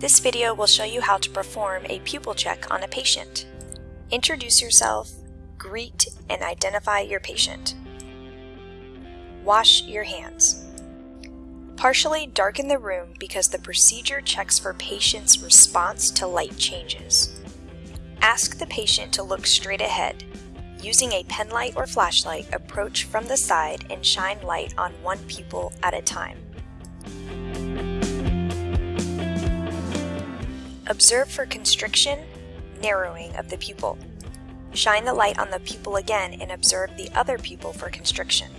This video will show you how to perform a pupil check on a patient. Introduce yourself, greet and identify your patient. Wash your hands. Partially darken the room because the procedure checks for patient's response to light changes. Ask the patient to look straight ahead. Using a pen light or flashlight, approach from the side and shine light on one pupil at a time. Observe for constriction, narrowing of the pupil. Shine the light on the pupil again and observe the other pupil for constriction.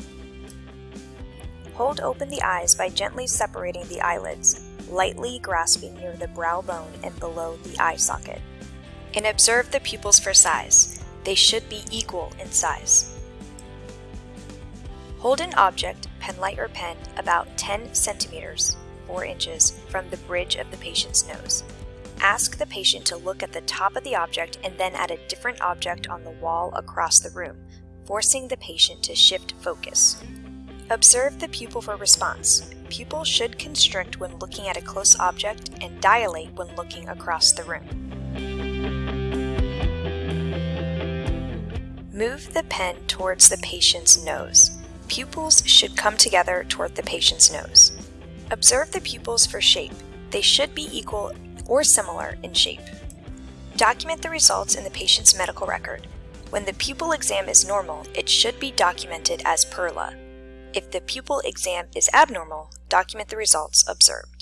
Hold open the eyes by gently separating the eyelids, lightly grasping near the brow bone and below the eye socket. And observe the pupils for size. They should be equal in size. Hold an object, pen light or pen, about 10 centimeters, 4 inches, from the bridge of the patient's nose. Ask the patient to look at the top of the object and then at a different object on the wall across the room, forcing the patient to shift focus. Observe the pupil for response. Pupil should constrict when looking at a close object and dilate when looking across the room. Move the pen towards the patient's nose. Pupils should come together toward the patient's nose. Observe the pupils for shape. They should be equal or similar in shape. Document the results in the patient's medical record. When the pupil exam is normal, it should be documented as PERLA. If the pupil exam is abnormal, document the results observed.